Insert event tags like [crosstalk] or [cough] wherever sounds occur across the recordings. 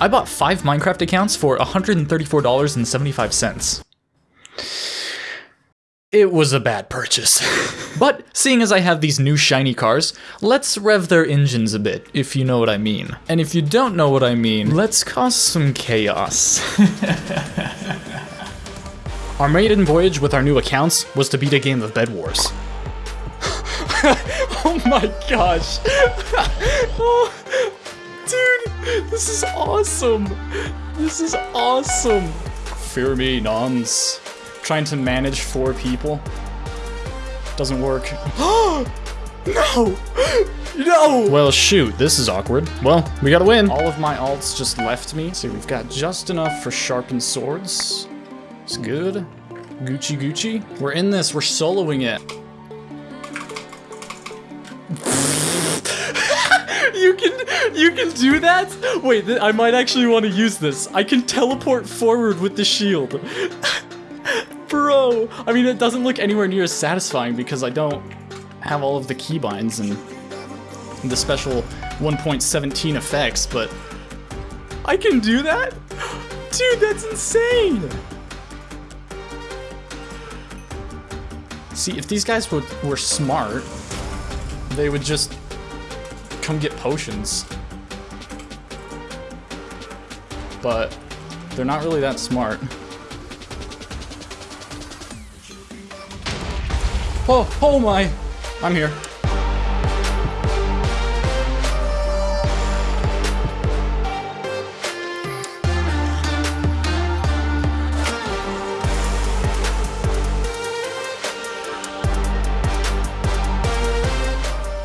I bought five Minecraft accounts for $134.75. It was a bad purchase. [laughs] but seeing as I have these new shiny cars, let's rev their engines a bit, if you know what I mean. And if you don't know what I mean, let's cause some chaos. [laughs] our maiden voyage with our new accounts was to beat a game of Bed Wars. [laughs] oh my gosh. oh, this is awesome. This is awesome. Fear me, nons trying to manage four people. Doesn't work. [gasps] no! No! Well, shoot, this is awkward. Well, we gotta win. All of my alts just left me. See, we've got just enough for sharpened swords. It's good. Gucci Gucci. We're in this, we're soloing it. [laughs] you can you can do that? Wait, I might actually want to use this. I can teleport forward with the shield. [laughs] Bro! I mean, it doesn't look anywhere near as satisfying because I don't have all of the keybinds and the special 1.17 effects, but I can do that? [gasps] Dude, that's insane! See, if these guys were, were smart, they would just come get potions. But they're not really that smart. Oh, oh my! I'm here.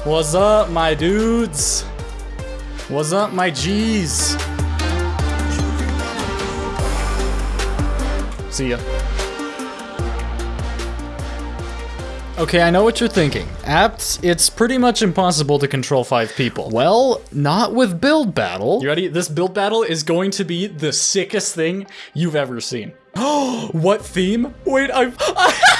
What's up, my dudes? What's up, my G's? See ya. Okay, I know what you're thinking. Apt, it's pretty much impossible to control five people. Well, not with build battle. You ready? This build battle is going to be the sickest thing you've ever seen. Oh, [gasps] what theme? Wait, I've... [laughs]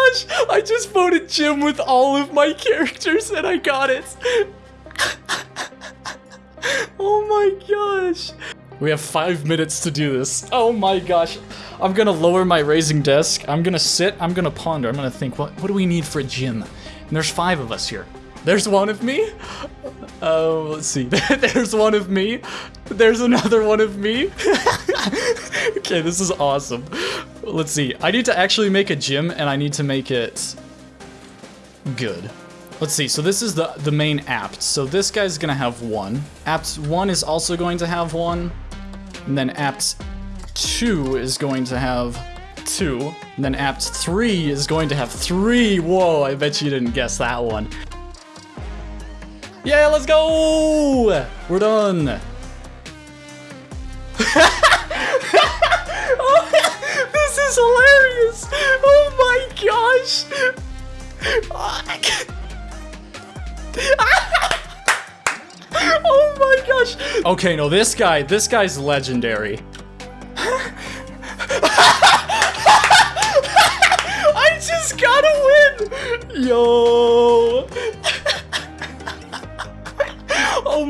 gosh! I just voted gym with all of my characters and I got it. [laughs] oh my gosh. We have five minutes to do this. Oh my gosh. I'm gonna lower my raising desk. I'm gonna sit. I'm gonna ponder. I'm gonna think, what, what do we need for a gym? And there's five of us here. There's one of me. Oh, uh, let's see. [laughs] There's one of me. There's another one of me. [laughs] okay, this is awesome. Let's see. I need to actually make a gym, and I need to make it good. Let's see, so this is the, the main apt. So this guy's gonna have one. Apt 1 is also going to have one. And then apt 2 is going to have 2. And then apt 3 is going to have 3. Whoa, I bet you didn't guess that one. Yeah, let's go! We're done. Is hilarious! Oh my gosh! oh my gosh! Okay, no, this guy, this guy's legendary. I just gotta win! Yo!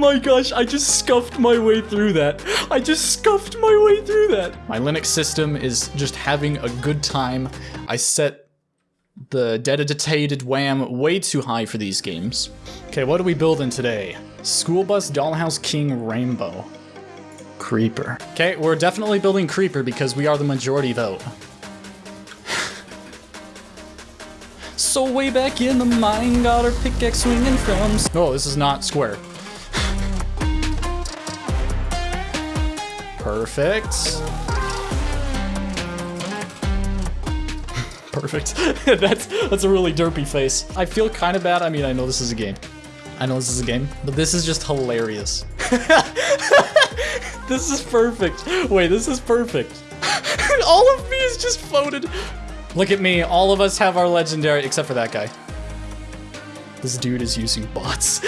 My gosh, I just scuffed my way through that. I just scuffed my way through that. My Linux system is just having a good time. I set the dedicated RAM way too high for these games. Okay, what are we building today? School Bus Dollhouse King Rainbow. Creeper. Okay, we're definitely building Creeper because we are the majority vote. [sighs] so way back in the mine, got our pickaxe swinging from... Oh, this is not square. Perfect. [laughs] Perfect. [laughs] that's that's a really derpy face. I feel kind of bad. I mean, I know this is a game. I know this is a game, but this is just hilarious. [laughs] this is perfect. Wait, this is perfect. All of me is just floated. Look at me. All of us have our legendary, except for that guy. This dude is using bots.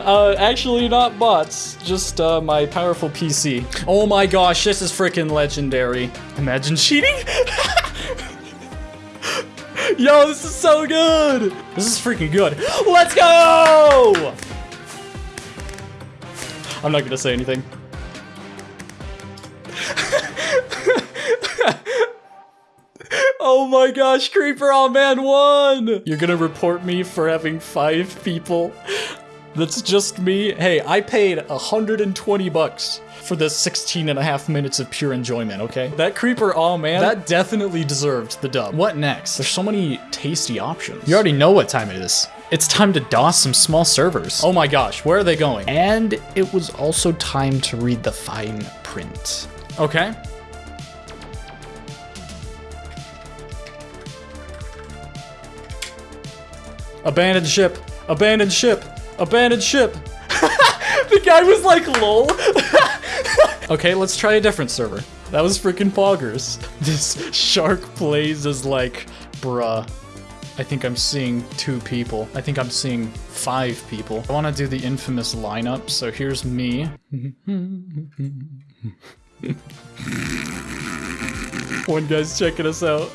Uh, actually not bots, just uh, my powerful PC. Oh my gosh, this is freaking legendary. Imagine cheating? [laughs] Yo, this is so good! This is freaking good. Let's go! I'm not gonna say anything. [laughs] oh my gosh, Creeper on Man won! You're gonna report me for having five people? That's just me? Hey, I paid 120 bucks for the 16 and a half minutes of pure enjoyment, okay? That creeper, oh man, that definitely deserved the dub. What next? There's so many tasty options. You already know what time it is. It's time to DOS some small servers. Oh my gosh, where are they going? And it was also time to read the fine print. Okay. Abandoned ship. Abandoned ship. Abandoned ship. [laughs] the guy was like, lol. [laughs] [laughs] okay, let's try a different server. That was freaking poggers. This shark plays as like, bruh. I think I'm seeing two people. I think I'm seeing five people. I want to do the infamous lineup, so here's me. One guy's checking us out.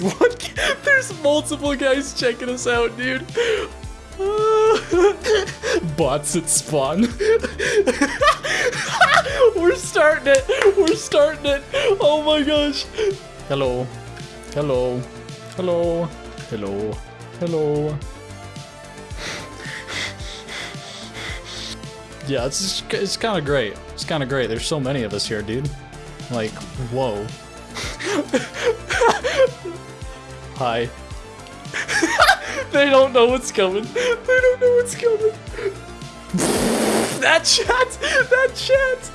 What? [laughs] There's multiple guys checking us out, dude. [laughs] Bots at spawn. [laughs] We're starting it. We're starting it. Oh my gosh. Hello. Hello. Hello. Hello. Hello. [sighs] Yeah, it's it's kind of great. It's kind of great. There's so many of us here, dude. Like, whoa. Hi. [laughs] they don't know what's coming. They don't know what's coming. that chat! That chat!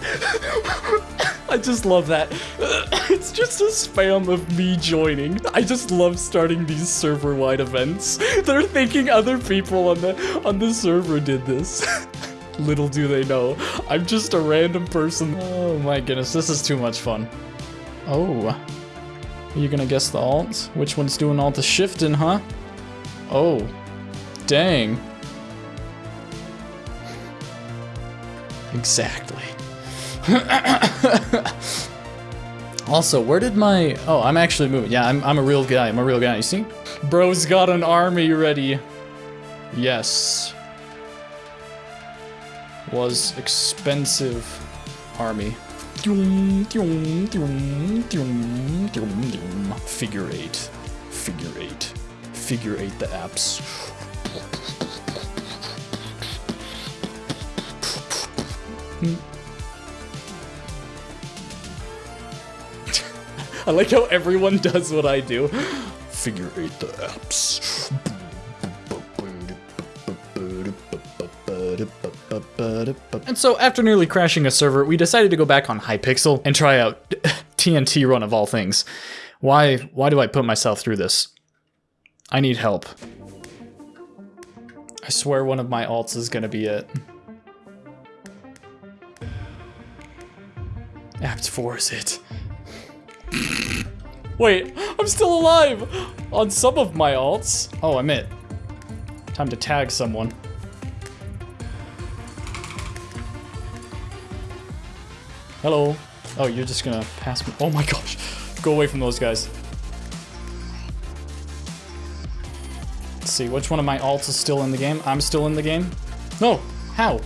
I just love that. [coughs] It's just a spam of me joining. I just love starting these server-wide events. They're thinking other people on the on the server did this. [laughs] Little do they know, I'm just a random person. Oh my goodness, this is too much fun. Oh. Are you gonna guess the alt? Which one's doing all the shifting, huh? Oh. Dang. Exactly. [coughs] also, where did my... Oh, I'm actually moving. Yeah, I'm, I'm a real guy. I'm a real guy. You see? Bro's got an army ready. Yes. Was expensive army. Figure eight. Figure eight. Figure eight the apps. [laughs] I like how everyone does what I do. Figure eight the apps. And so after nearly crashing a server, we decided to go back on Hypixel and try out TNT run of all things. Why, why do I put myself through this? I need help. I swear one of my alts is gonna be it. Apt 4 is it. [laughs] Wait, I'm still alive! On some of my alts. Oh, I'm it. Time to tag someone. Hello. Oh, you're just gonna pass me. Oh my gosh. Go away from those guys. Let's see, which one of my alts is still in the game? I'm still in the game? No! How?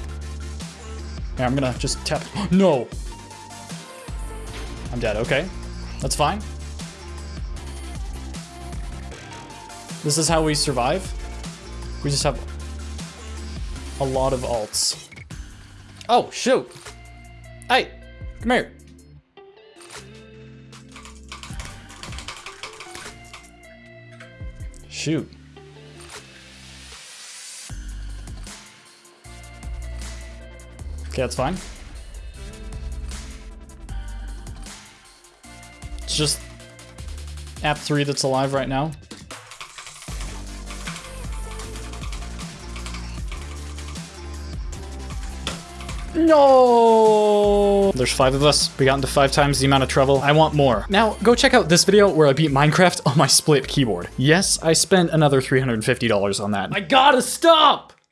Yeah, I'm gonna just tap. [gasps] no! I'm dead, okay. That's fine. This is how we survive. We just have a lot of alts. Oh, shoot! Hey! Come here. Shoot. Okay, that's fine. It's just apt 3 that's alive right now. No! There's five of us. We got into five times the amount of trouble. I want more. Now, go check out this video where I beat Minecraft [laughs] on my split keyboard. Yes, I spent another $350 on that. I gotta stop!